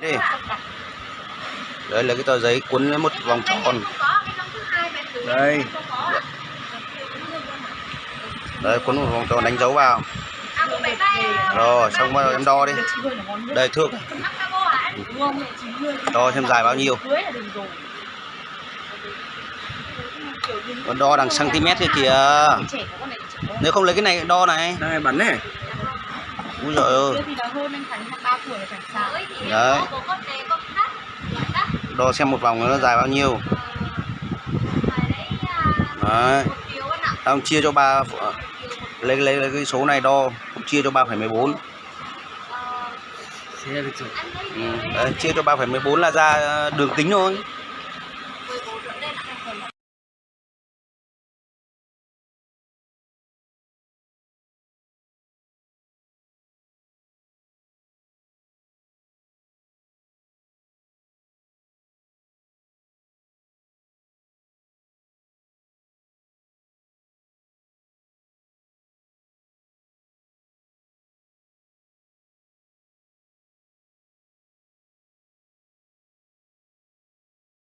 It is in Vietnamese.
đi đấy lấy cái tờ giấy cuốn lấy một vòng tròn. Đây. Đấy cuốn một vòng tròn đánh dấu vào. Rồi xong bắt đầu em đo đi. Đây thước. Đo xem dài bao nhiêu. Còn đo đằng cm kia kìa. Nếu không lấy cái này đo này. Đây bắn này. Úi giời ơi đấy. Đo xem một vòng nó dài bao nhiêu. Đấy. Đang chia cho ba lấy lấy lấy cái số này đo chia cho 3,14 ừ. đấy, chia cho 3,14 là ra ờ, đường kính thôi.